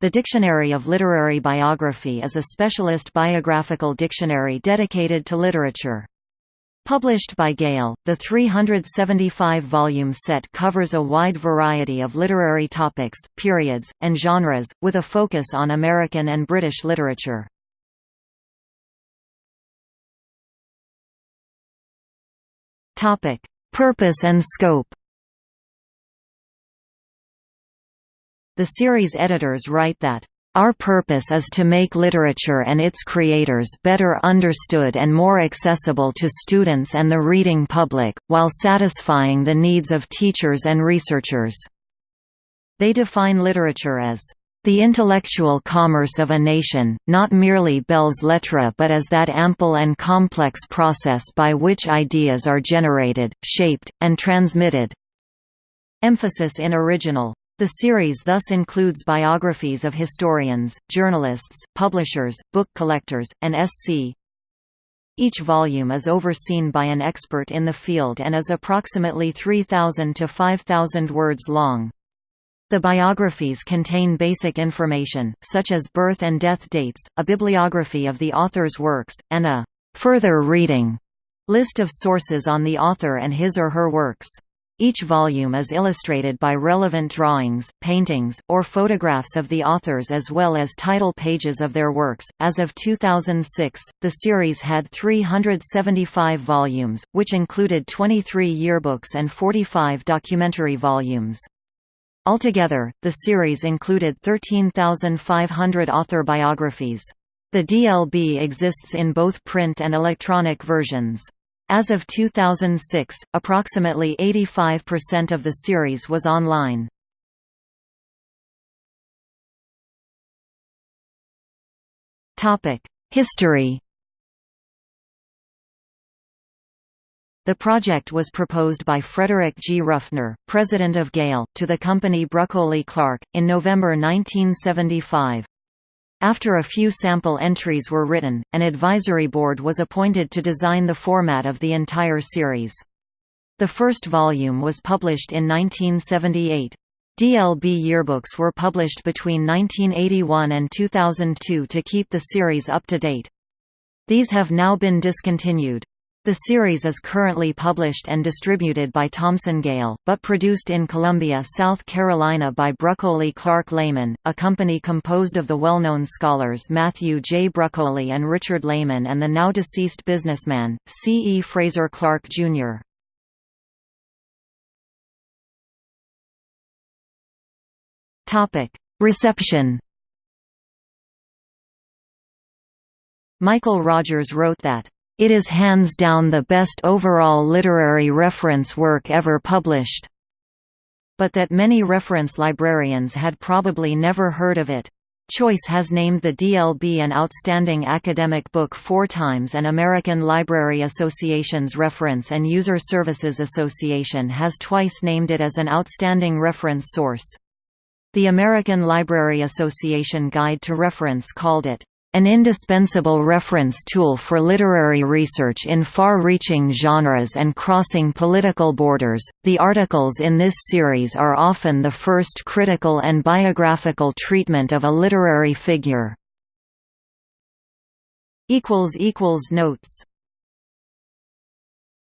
The Dictionary of Literary Biography is a specialist biographical dictionary dedicated to literature. Published by Gale, the 375-volume set covers a wide variety of literary topics, periods, and genres, with a focus on American and British literature. Purpose and scope The series editors write that our purpose is to make literature and its creators better understood and more accessible to students and the reading public, while satisfying the needs of teachers and researchers. They define literature as the intellectual commerce of a nation, not merely belles lettres but as that ample and complex process by which ideas are generated, shaped, and transmitted. Emphasis in original the series thus includes biographies of historians, journalists, publishers, book collectors, and SC. Each volume is overseen by an expert in the field and is approximately 3,000 to 5,000 words long. The biographies contain basic information, such as birth and death dates, a bibliography of the author's works, and a «further reading» list of sources on the author and his or her works. Each volume is illustrated by relevant drawings, paintings, or photographs of the authors as well as title pages of their works. As of 2006, the series had 375 volumes, which included 23 yearbooks and 45 documentary volumes. Altogether, the series included 13,500 author biographies. The DLB exists in both print and electronic versions. As of 2006, approximately 85% of the series was online. History The project was proposed by Frederick G. Ruffner, president of Gale, to the company Bruccoli Clark, in November 1975. After a few sample entries were written, an advisory board was appointed to design the format of the entire series. The first volume was published in 1978. DLB yearbooks were published between 1981 and 2002 to keep the series up to date. These have now been discontinued. The series is currently published and distributed by Thomson Gale, but produced in Columbia, South Carolina by Bruccoli Clark Layman, a company composed of the well-known scholars Matthew J. Bruccoli and Richard Layman and the now-deceased businessman, C. E. Frazer Clark, Jr. Reception Michael Rogers wrote that it is hands down the best overall literary reference work ever published. But that many reference librarians had probably never heard of it. Choice has named the DLB an Outstanding Academic Book four times and American Library Association's Reference and User Services Association has twice named it as an Outstanding Reference Source. The American Library Association Guide to Reference called it, an indispensable reference tool for literary research in far-reaching genres and crossing political borders, the articles in this series are often the first critical and biographical treatment of a literary figure. equals equals Notes